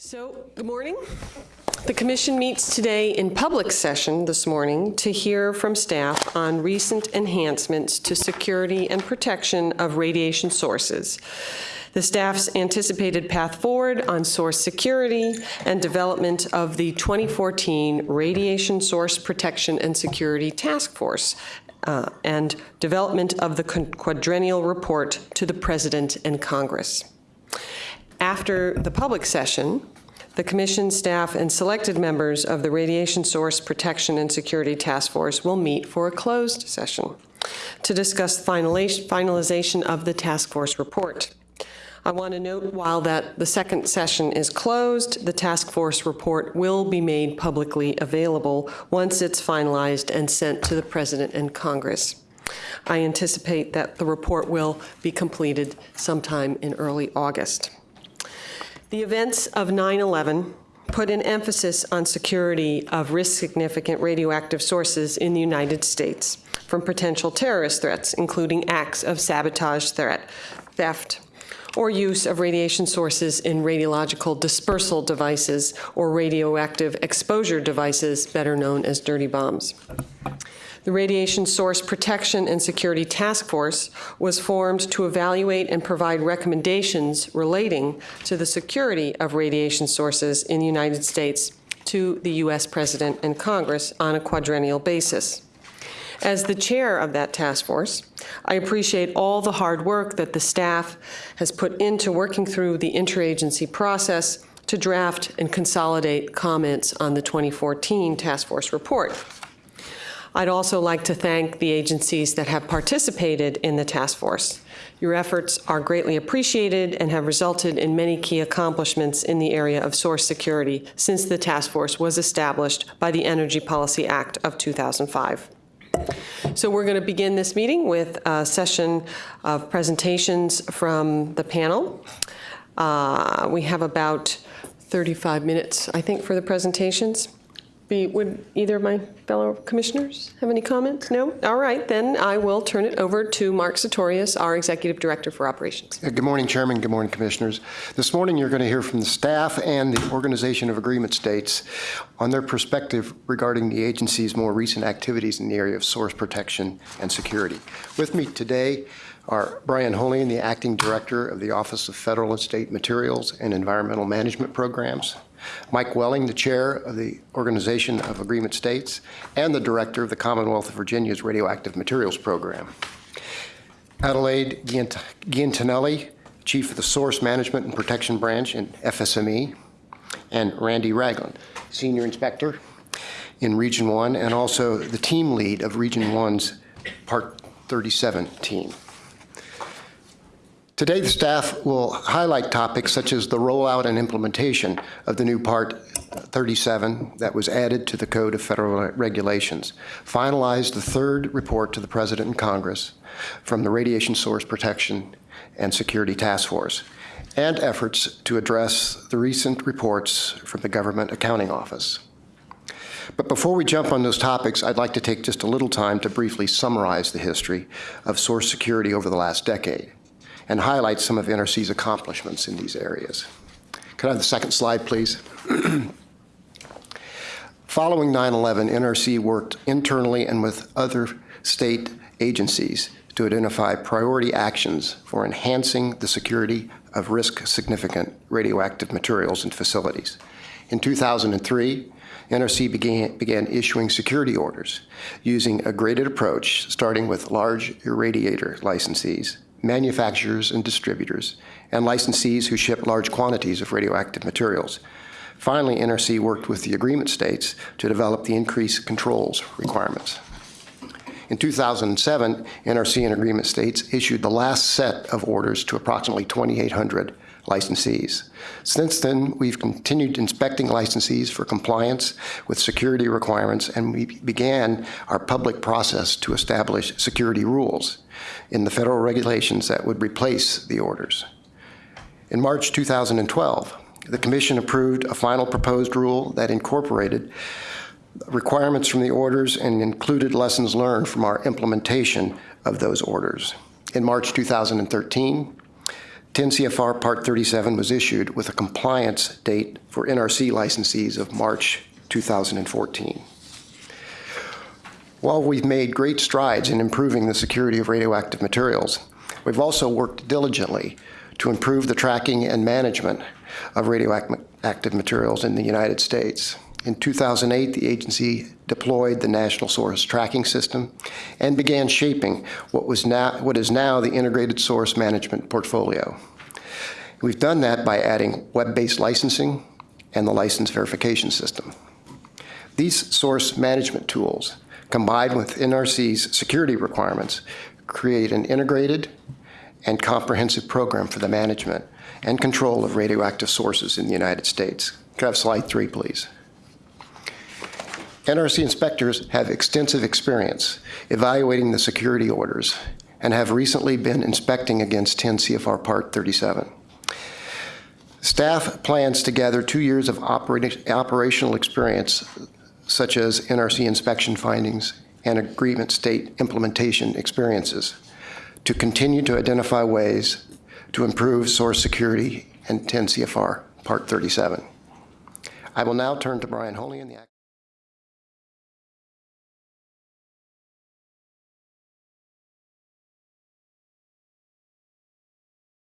So, good morning. The commission meets today in public session this morning to hear from staff on recent enhancements to security and protection of radiation sources. The staff's anticipated path forward on source security and development of the 2014 Radiation Source Protection and Security Task Force uh, and development of the quadrennial report to the President and Congress. After the public session, the Commission staff and selected members of the Radiation Source Protection and Security Task Force will meet for a closed session to discuss finalization of the task force report. I want to note while that the second session is closed, the task force report will be made publicly available once it's finalized and sent to the President and Congress. I anticipate that the report will be completed sometime in early August. The events of 9-11 put an emphasis on security of risk-significant radioactive sources in the United States from potential terrorist threats, including acts of sabotage threat, theft, or use of radiation sources in radiological dispersal devices or radioactive exposure devices, better known as dirty bombs. The Radiation Source Protection and Security Task Force was formed to evaluate and provide recommendations relating to the security of radiation sources in the United States to the U.S. President and Congress on a quadrennial basis. As the chair of that task force, I appreciate all the hard work that the staff has put into working through the interagency process to draft and consolidate comments on the 2014 task force report. I'd also like to thank the agencies that have participated in the task force. Your efforts are greatly appreciated and have resulted in many key accomplishments in the area of source security since the task force was established by the Energy Policy Act of 2005. So we're going to begin this meeting with a session of presentations from the panel. Uh, we have about 35 minutes, I think, for the presentations. Be, would either of my fellow commissioners have any comments? No? All right, then I will turn it over to Mark Satorius, our Executive Director for Operations. Good morning, Chairman. Good morning, Commissioners. This morning you're going to hear from the staff and the Organization of Agreement States on their perspective regarding the agency's more recent activities in the area of source protection and security. With me today are Brian Holian, the Acting Director of the Office of Federal and State Materials and Environmental Management Programs, Mike Welling, the chair of the Organization of Agreement States and the director of the Commonwealth of Virginia's Radioactive Materials Program. Adelaide Giantinelli, chief of the Source Management and Protection Branch in FSME, and Randy Ragland, senior inspector in Region 1 and also the team lead of Region 1's Part 37 team. Today, the staff will highlight topics such as the rollout and implementation of the new Part 37 that was added to the Code of Federal Regulations, finalize the third report to the President and Congress from the Radiation Source Protection and Security Task Force, and efforts to address the recent reports from the Government Accounting Office. But before we jump on those topics, I'd like to take just a little time to briefly summarize the history of source security over the last decade and highlight some of NRC's accomplishments in these areas. Could I have the second slide, please? Following 9-11, NRC worked internally and with other state agencies to identify priority actions for enhancing the security of risk-significant radioactive materials and facilities. In 2003, NRC began, began issuing security orders using a graded approach, starting with large irradiator licensees manufacturers and distributors, and licensees who ship large quantities of radioactive materials. Finally, NRC worked with the agreement states to develop the increased controls requirements. In 2007, NRC and agreement states issued the last set of orders to approximately 2,800 licensees. Since then, we've continued inspecting licensees for compliance with security requirements, and we began our public process to establish security rules in the federal regulations that would replace the orders. In March 2012, the Commission approved a final proposed rule that incorporated requirements from the orders and included lessons learned from our implementation of those orders. In March 2013, 10 CFR Part 37 was issued with a compliance date for NRC licensees of March 2014. While we've made great strides in improving the security of radioactive materials, we've also worked diligently to improve the tracking and management of radioactive materials in the United States. In 2008, the agency deployed the National Source Tracking System and began shaping what, was now, what is now the Integrated Source Management Portfolio. We've done that by adding web-based licensing and the license verification system. These source management tools, combined with NRC's security requirements, create an integrated and comprehensive program for the management and control of radioactive sources in the United States. Could I have slide three, please? NRC inspectors have extensive experience evaluating the security orders and have recently been inspecting against 10 CFR Part 37. Staff plans to gather two years of operational experience, such as NRC inspection findings and agreement state implementation experiences, to continue to identify ways to improve source security and 10 CFR Part 37. I will now turn to Brian Holian the